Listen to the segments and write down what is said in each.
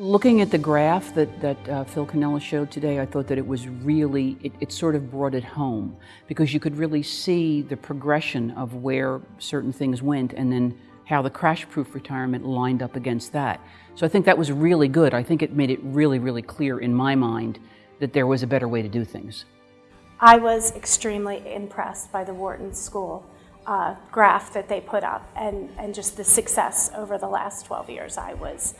Looking at the graph that, that uh, Phil Cannella showed today, I thought that it was really, it, it, sort of brought it home because you could really see the progression of where certain things went and then how the crash-proof retirement lined up against that. So I think that was really good. I think it made it really, really clear in my mind that there was a better way to do things. I was extremely impressed by the Wharton School uh, graph that they put up and, and just the success over the last 12 years. I was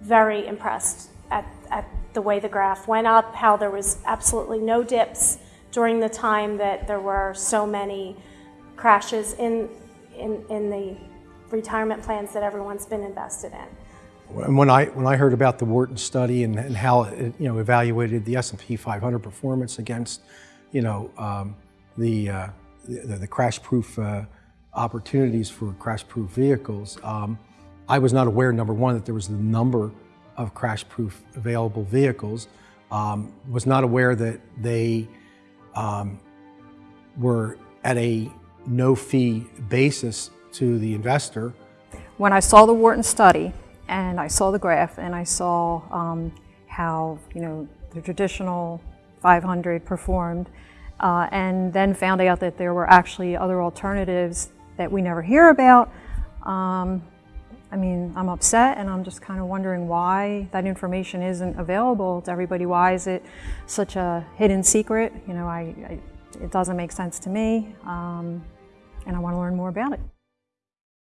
very impressed at, at the way the graph went up, how there was absolutely no dips during the time that there were so many crashes in, in, in the retirement plans that everyone's been invested in. And when I, when I heard about the Wharton study and, and how it you know, evaluated the S&P 500 performance against you know, um, the, uh, the, the crash-proof uh, opportunities for crash-proof vehicles, um, I was not aware, number one, that there was the number of crash-proof available vehicles. Um, was not aware that they um, were at a no-fee basis to the investor. When I saw the Wharton study and I saw the graph and I saw um, how you know the traditional 500 performed uh, and then found out that there were actually other alternatives that we never hear about, um, I mean, I'm upset and I'm just kind of wondering why that information isn't available to everybody. Why is it such a hidden secret? You know, I, I it doesn't make sense to me um, and I want to learn more about it.